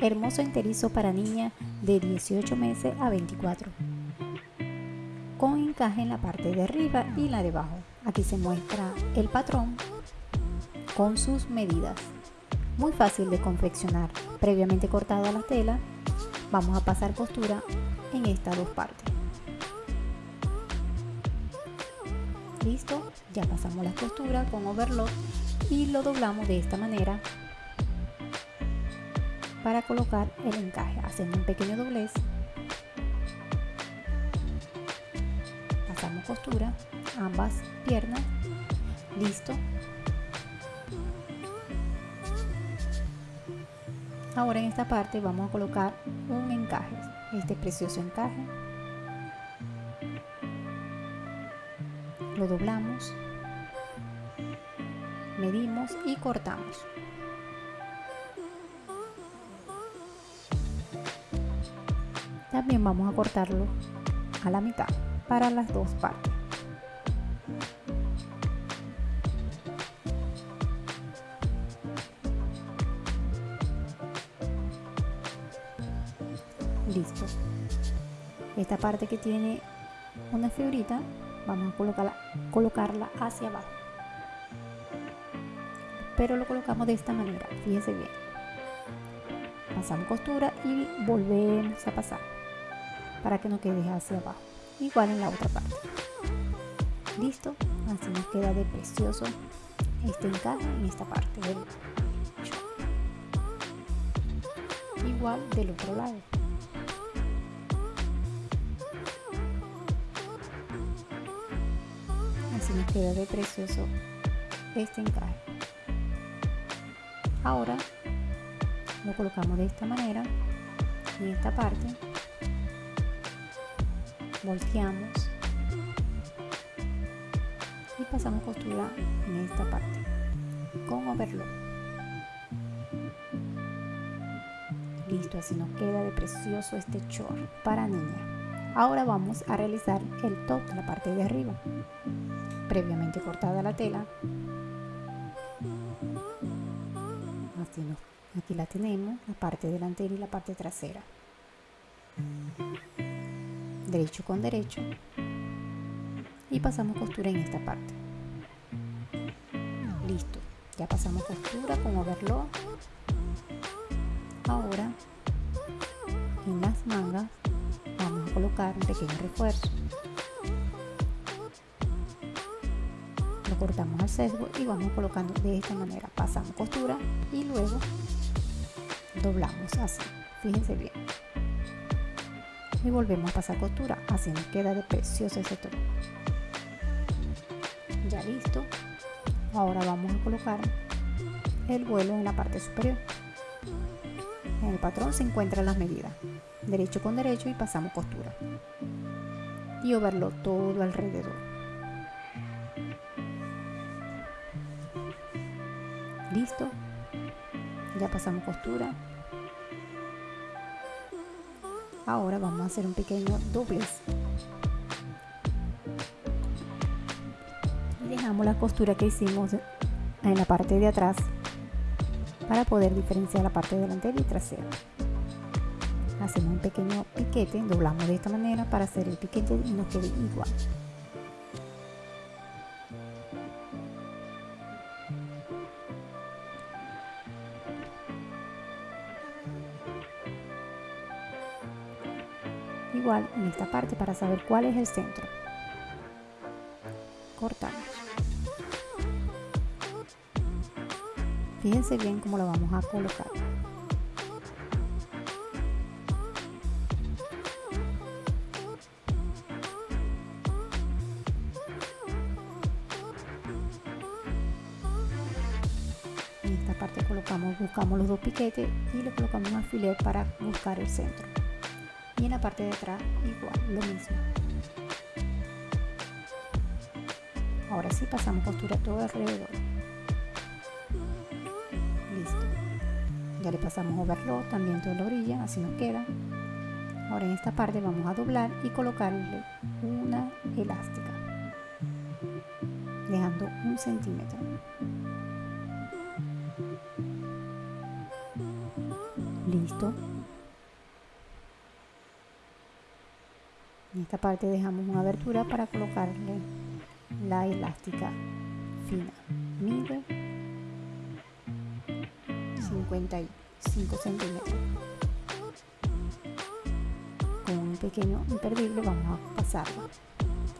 hermoso enterizo para niña de 18 meses a 24 con encaje en la parte de arriba y la de abajo. Aquí se muestra el patrón con sus medidas muy fácil de confeccionar. Previamente cortada la tela vamos a pasar costura en estas dos partes. Listo ya pasamos la costura con overlock y lo doblamos de esta manera para colocar el encaje. Hacemos un pequeño doblez. Pasamos costura ambas piernas. Listo. Ahora en esta parte vamos a colocar un encaje. Este precioso encaje. Lo doblamos medimos y cortamos también vamos a cortarlo a la mitad para las dos partes. Listo. Esta parte que tiene una figurita vamos a colocarla, colocarla hacia abajo. Pero lo colocamos de esta manera fíjense bien. Pasamos costura y volvemos a pasar para que no quede hacia abajo. Igual en la otra parte. Listo así nos queda de precioso este encaje en esta parte del igual del otro lado. Así nos queda de precioso este encaje. Ahora lo colocamos de esta manera en esta parte volteamos y pasamos costura en esta parte con overlock listo así nos queda de precioso este short para niña Ahora vamos a realizar el top la parte de arriba. Previamente cortada la tela. Así aquí la tenemos, la parte delantera y la parte trasera. Derecho con derecho. Y pasamos costura en esta parte. Listo. Ya pasamos costura con overlock. Ahora en las mangas colocar un pequeño refuerzo. Lo cortamos al sesgo y vamos colocando de esta manera. Pasamos costura y luego doblamos así. Fíjense bien. Y volvemos a pasar costura. Así nos queda de precioso ese tono. Ya listo. Ahora vamos a colocar el vuelo en la parte superior. En el patrón se encuentran las medidas derecho con derecho y pasamos costura y overlo todo alrededor listo ya pasamos costura ahora vamos a hacer un pequeño doblez. Y dejamos la costura que hicimos en la parte de atrás para poder diferenciar la parte delantera y trasera. Hacemos un pequeño piquete doblamos de esta manera para hacer el piquete y nos quede igual en esta parte para saber cuál es el centro. Cortamos. Fíjense bien cómo lo vamos a colocar. Parte colocamos, buscamos los dos piquetes y le colocamos un alfiler para buscar el centro. Y en la parte de atrás igual, lo mismo. Ahora sí pasamos costura todo alrededor. Listo. Ya le pasamos overlock también toda la orilla, así nos queda. Ahora en esta parte vamos a doblar y colocarle una elástica, dejando un centímetro. listo en esta parte dejamos una abertura para colocarle la elástica fina. Mide 55 centímetros. Con un pequeño imperdible vamos a pasarlo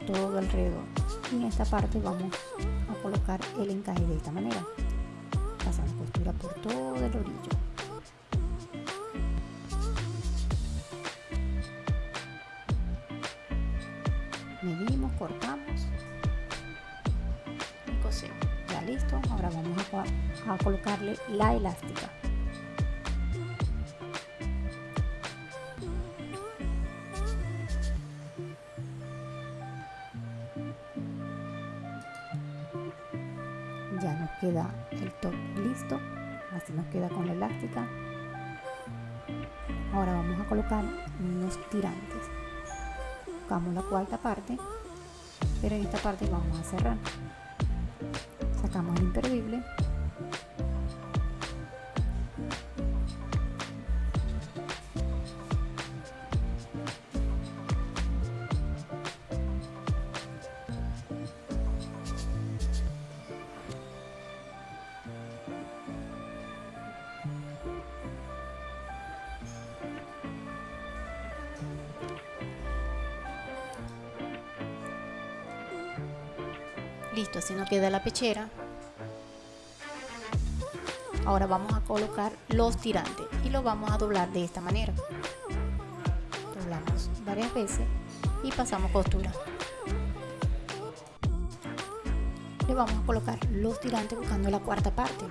todo alrededor. Y en esta parte vamos a colocar el encaje de esta manera. Pasamos costura por todo el orillo medimos cortamos. Y cosemos ya listo ahora vamos a, a colocarle la elástica. Ya nos queda el top listo así nos queda con la elástica. Ahora vamos a colocar unos tirantes buscamos la cuarta parte pero en esta parte vamos a cerrar. Sacamos el imperdible listo así nos queda la pechera. Ahora vamos a colocar los tirantes y los vamos a doblar de esta manera. Doblamos varias veces y pasamos costura le vamos a colocar los tirantes buscando la cuarta parte.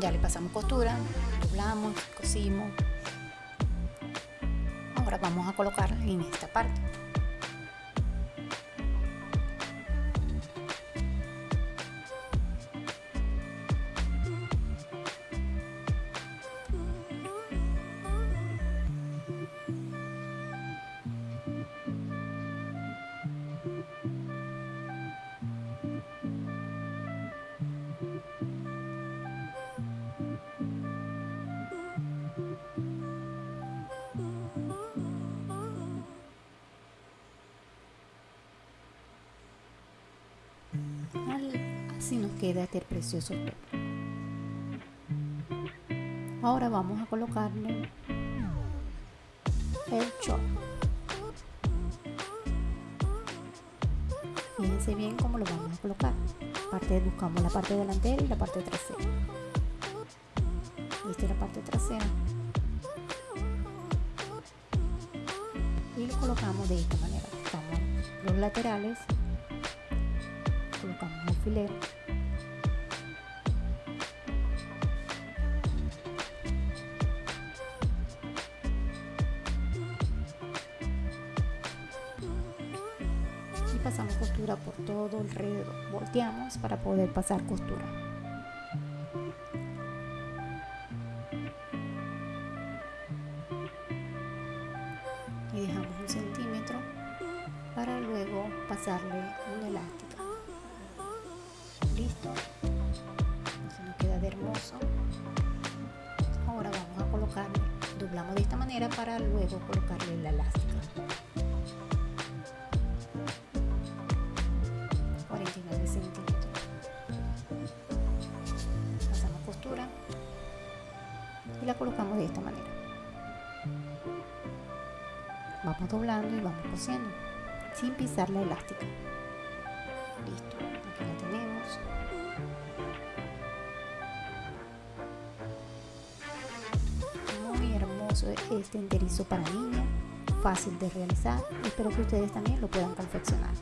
Ya le pasamos costura doblamos cosimos ahora vamos a colocar en esta parte así nos queda este precioso top ahora vamos a colocarle el chop fíjense bien cómo lo vamos a colocar. Parte, buscamos la parte delantera y la parte trasera. Esta es la parte trasera. Y lo colocamos de esta manera. Buscamos los laterales alfiler. Y pasamos costura por todo alrededor. Volteamos para poder pasar costura. Y dejamos un centímetro para luego pasarle una elástica así nos queda hermoso. Ahora vamos a colocarle doblamos de esta manera para luego colocarle la elástica. 49 centímetros. Pasamos costura y la colocamos de esta manera. Vamos doblando y vamos cosiendo sin pisar la elástica hermoso este enterizo para niña fácil de realizar. Espero que ustedes también lo puedan confeccionar